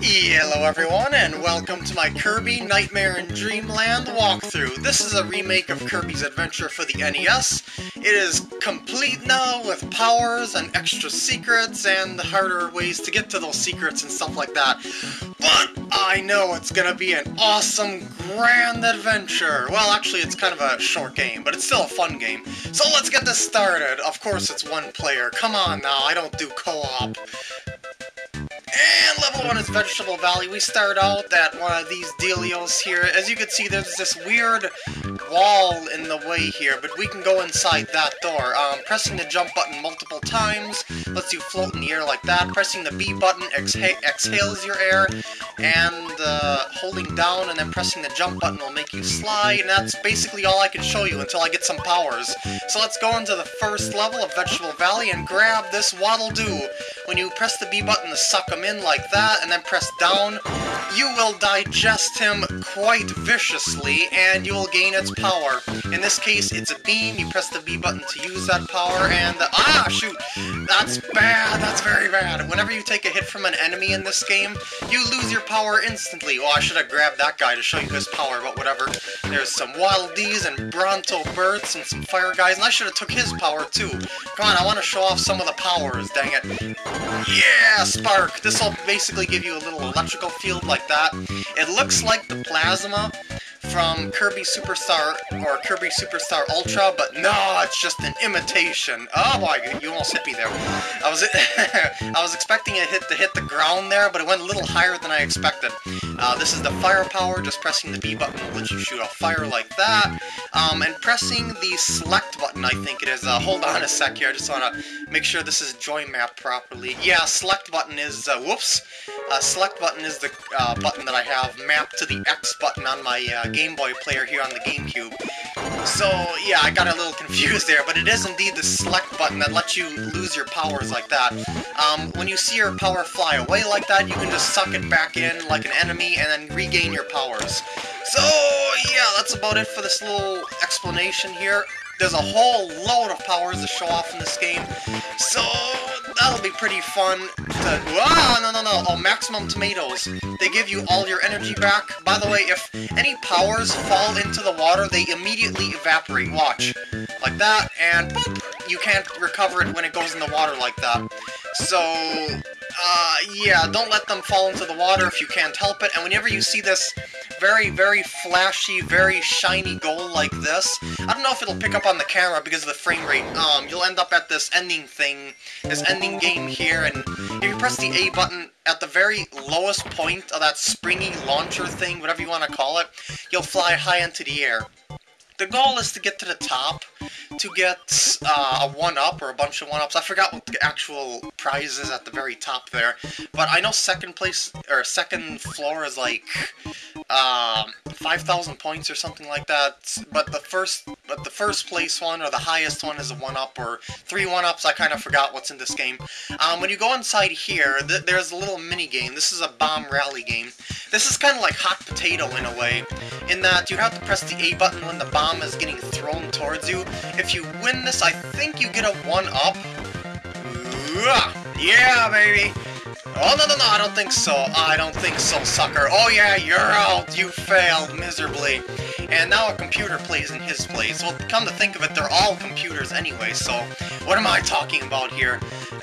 Hello everyone, and welcome to my Kirby Nightmare in Dreamland walkthrough. This is a remake of Kirby's Adventure for the NES. It is complete now with powers and extra secrets and the harder ways to get to those secrets and stuff like that. But I know it's gonna be an awesome, grand adventure. Well, actually it's kind of a short game, but it's still a fun game. So let's get this started. Of course it's one player. Come on now, I don't do co-op. And level 1 is Vegetable Valley. We start out at one of these dealios here. As you can see, there's this weird wall in the way here, but we can go inside that door. Um, pressing the jump button multiple times lets you float in the air like that. Pressing the B button exha exhales your air, and uh, holding down and then pressing the jump button will make you slide, and that's basically all I can show you until I get some powers. So let's go into the first level of Vegetable Valley and grab this Waddle Doo. When you press the B button to suck him in like that, and then press down, you will digest him quite viciously, and you will gain its power. In this case, it's a beam, you press the B button to use that power, and... The, ah, shoot! That's bad, that's very bad. Whenever you take a hit from an enemy in this game, you lose your power instantly. Oh, I should have grabbed that guy to show you his power, but whatever. There's some Waddle Dees and Bronto Burts and some Fire Guys, and I should have took his power too. Come on, I want to show off some of the powers, dang it. Yeah, Spark! This will basically give you a little electrical field like that. It looks like the plasma from Kirby Superstar or Kirby Superstar Ultra, but no, it's just an imitation. Oh boy, you almost hit me there. I was I was expecting it hit to hit the ground there, but it went a little higher than I expected. Uh, this is the firepower, just pressing the B button will let you shoot off fire like that. Um, and pressing the select button, I think it is. Uh, hold on a sec here, I just want to make sure this is join map properly. Yeah, select button is, uh, whoops. Uh, select button is the uh, button that I have mapped to the X button on my uh, Game Boy player here on the GameCube. So, yeah, I got a little confused there, but it is indeed the select button that lets you lose your powers like that. Um, when you see your power fly away like that, you can just suck it back in like an enemy and then regain your powers. So, yeah, that's about it for this little explanation here. There's a whole load of powers to show off in this game, so that'll be pretty fun to... Ah, no, no, no, oh, Maximum Tomatoes. They give you all your energy back. By the way, if any powers fall into the water, they immediately evaporate. Watch. Like that, and boop, you can't recover it when it goes in the water like that. So, uh, yeah, don't let them fall into the water if you can't help it, and whenever you see this very, very flashy, very shiny goal like this. I don't know if it'll pick up on the camera because of the frame rate. Um, you'll end up at this ending thing, this ending game here, and if you press the A button at the very lowest point of that springy launcher thing, whatever you want to call it, you'll fly high into the air. The goal is to get to the top, to get uh, a 1-up or a bunch of 1-ups. I forgot what the actual prize is at the very top there, but I know second place, or second floor is like um, 5,000 points or something like that, but the first but the first place one, or the highest one, is a 1-up, or three 1-ups, I kind of forgot what's in this game. Um, when you go inside here, th there's a little mini-game. This is a bomb rally game. This is kind of like Hot Potato in a way, in that you have to press the A button when the bomb is getting thrown towards you. If you win this, I think you get a 1-up. Yeah, baby! Oh, no, no, no, I don't think so. I don't think so, sucker. Oh, yeah, you're out. You failed miserably. And now a computer plays in his place. Well, come to think of it, they're all computers anyway, so what am I talking about here?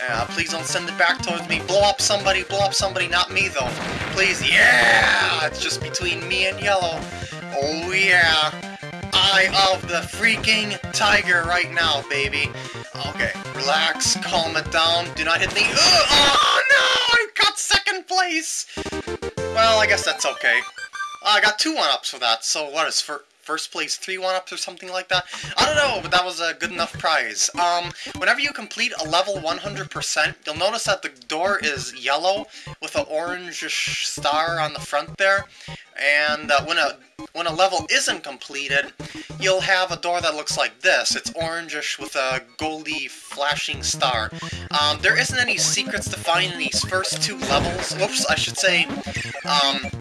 Uh, please don't send it back towards me. Blow up somebody, blow up somebody, not me, though. Please, yeah! It's just between me and Yellow. Oh, yeah. Eye of the freaking tiger right now, baby. Okay, relax, calm it down, do not hit me. Ugh, oh no, I got second place! Well, I guess that's okay. I got two one-ups for that, so what is for first place three one-ups or something like that? I don't know, but that was a good enough prize. Um, whenever you complete a level 100%, you'll notice that the door is yellow with an orange star on the front there. And uh, when a when a level isn't completed, you'll have a door that looks like this. It's orangish with a goldy flashing star. Um, there isn't any secrets to find in these first two levels. Whoops, I should say. Um,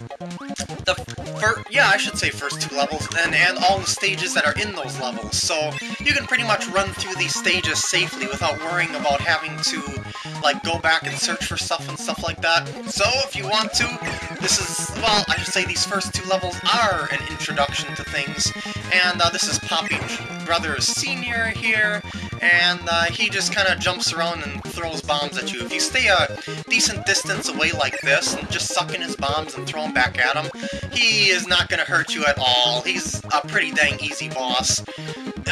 yeah, I should say first two levels, and, and all the stages that are in those levels, so you can pretty much run through these stages safely without worrying about having to, like, go back and search for stuff and stuff like that. So, if you want to, this is, well, I should say these first two levels are an introduction to things, and uh, this is Poppy Brothers Sr. here, and uh, he just kind of jumps around and throws bombs at you. If you stay a decent distance away like this, and just suck in his bombs and throw them back at him, he is not going to hurt you at all. He's a pretty dang easy boss.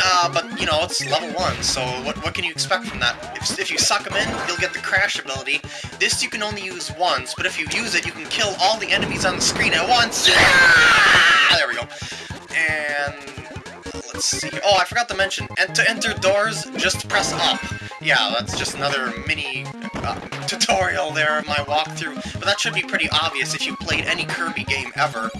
Uh, but, you know, it's level 1, so what, what can you expect from that? If, if you suck him in, you'll get the Crash ability. This you can only use once, but if you use it, you can kill all the enemies on the screen at once! Ah, there we go. And let's see. Oh, I forgot to mention, and to enter doors, just press up. Yeah, that's just another mini uh, tutorial there, my walkthrough. But that should be pretty obvious if you played any Kirby game ever.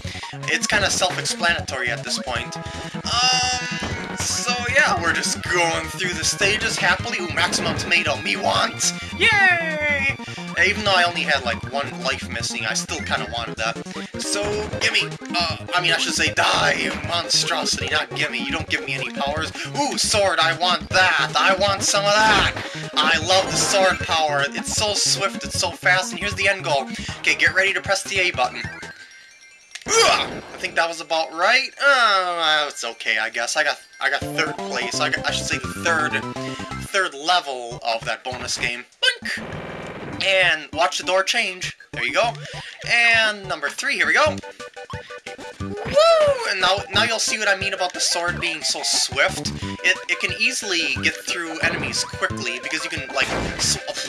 It's kind of self-explanatory at this point. Um, so yeah, we're just going through the stages happily. Ooh, maximum tomato, me want! Yay! Even though I only had like one life missing, I still kind of wanted that. So, gimme! Uh, I mean, I should say die, monstrosity, not gimme. You don't give me any powers. Ooh, sword, I want that! I want some of that! I love the sword power. It's so swift, it's so fast, and here's the end goal. Okay, get ready to press the A button. I think that was about right. Uh, it's okay, I guess. I got I got third place. I, got, I should say third third level of that bonus game. Boink! And watch the door change. There you go. And number three, here we go. Woo! And now, now you'll see what I mean about the sword being so swift. It, it can easily get through enemies quickly because you can, like...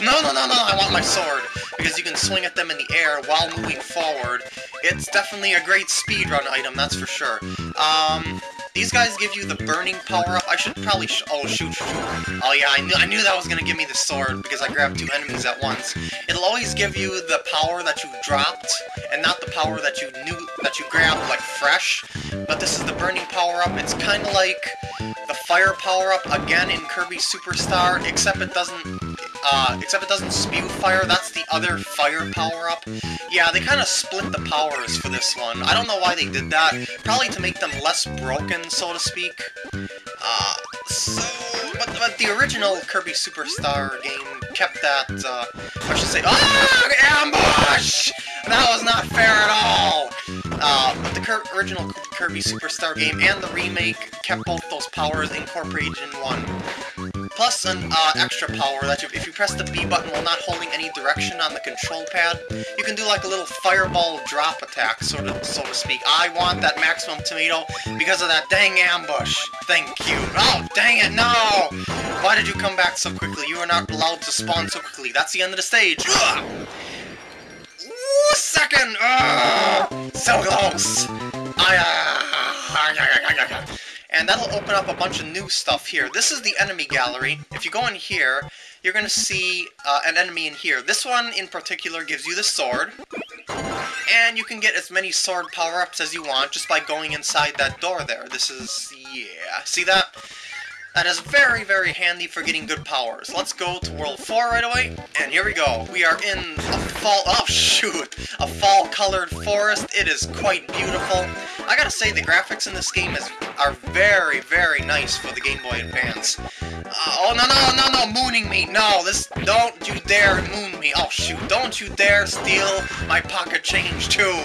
No, no, no, no, I want my sword! Because you can swing at them in the air while moving forward. It's definitely a great speedrun item, that's for sure. Um... These guys give you the burning power-up. I should probably... Sh oh, shoot. Oh, yeah, I knew, I knew that was going to give me the sword, because I grabbed two enemies at once. It'll always give you the power that you dropped, and not the power that you knew that you grabbed, like, fresh. But this is the burning power-up. It's kind of like the fire power-up, again, in Kirby Superstar, except it doesn't uh, except it doesn't spew fire, that's the other fire power-up. Yeah, they kind of split the powers for this one. I don't know why they did that. Probably to make them less broken, so to speak. Uh, so... But, but the original Kirby Superstar game kept that, uh, I should say, ah, ambush! That was not fair at all! Uh, but the original Kirby Superstar game and the remake kept both those powers incorporated in one plus an uh, extra power that you, if you press the B button while not holding any direction on the control pad, you can do like a little fireball drop attack, sort of, so to speak. I want that maximum tomato because of that dang ambush. Thank you. Oh, dang it, no! Why did you come back so quickly? You are not allowed to spawn so quickly. That's the end of the stage. Ugh! Ooh, second! Ugh! So close! I, uh, and that'll open up a bunch of new stuff here. This is the enemy gallery. If you go in here, you're going to see uh, an enemy in here. This one in particular gives you the sword, and you can get as many sword power-ups as you want just by going inside that door there. This is... yeah. See that? That is very, very handy for getting good powers. Let's go to World 4 right away, and here we go. We are in a fall... oh shoot! A fall-colored forest. It is quite beautiful. I gotta say, the graphics in this game is are very, very nice for the Game Boy Advance. Uh, oh, no, no, no, no, mooning me! No, this... don't you dare moon me! Oh, shoot, don't you dare steal my pocket change, too!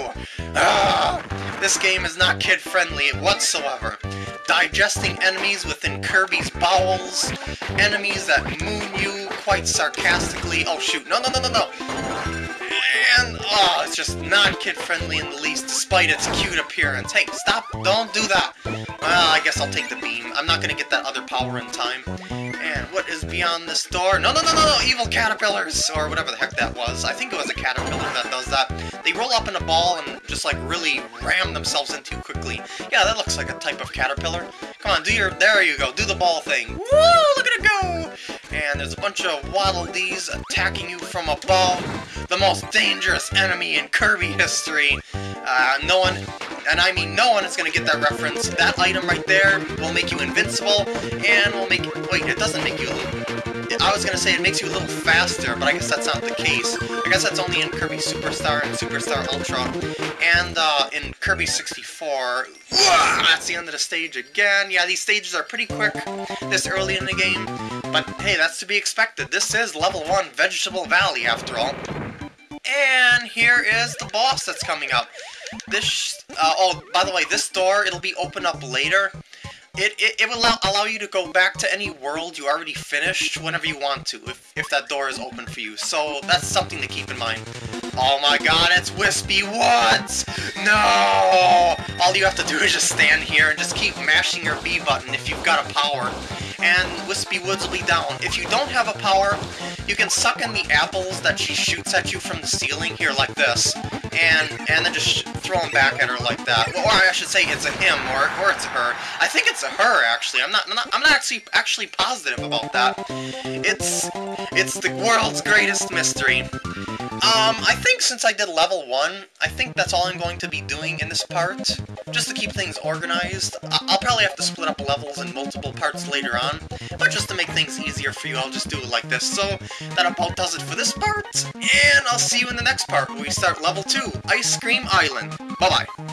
Ah, this game is not kid-friendly whatsoever digesting enemies within Kirby's bowels, enemies that moon you quite sarcastically. Oh shoot, no, no, no, no, no! And, oh, it's just not kid-friendly in the least, despite its cute appearance. Hey, stop, don't do that! Well, I guess I'll take the beam. I'm not gonna get that other power in time. And what is beyond this door? No, no, no, no, no! Evil caterpillars! Or whatever the heck that was. I think it was a caterpillar that does that. They roll up in a ball and just, like, really ram themselves in too quickly. Yeah, that looks like a type of caterpillar. Come on, do your... There you go. Do the ball thing. Woo! Look at it go! And there's a bunch of Waddle Dees attacking you from above. The most dangerous enemy in Kirby history. Uh, no one and I mean no one is going to get that reference. That item right there will make you invincible, and will make... Wait, it doesn't make you... Was gonna say it makes you a little faster, but I guess that's not the case. I guess that's only in Kirby Superstar and Superstar Ultra. And uh, in Kirby 64, that's the end of the stage again. Yeah, these stages are pretty quick this early in the game, but hey, that's to be expected. This is level 1 Vegetable Valley, after all. And here is the boss that's coming up. This, uh, oh, by the way, this door, it'll be open up later. It, it, it will allow, allow you to go back to any world you already finished whenever you want to, if, if that door is open for you. So that's something to keep in mind. Oh my god, it's Wispy Woods! No! All you have to do is just stand here and just keep mashing your B button if you've got a power. And Wispy Woods will be down. If you don't have a power, you can suck in the apples that she shoots at you from the ceiling here like this. And and then just throw them back at her like that. Or I should say it's a him or, or it's a her. I think it's a her actually. I'm not, I'm not I'm not actually actually positive about that. It's it's the world's greatest mystery. Um, I think since I did level 1, I think that's all I'm going to be doing in this part, just to keep things organized. I will probably have to split up levels in multiple parts later on, but just to make things easier for you, I'll just do it like this. So, that about does it for this part, and I'll see you in the next part, where we start level 2, Ice Cream Island. Bye-bye.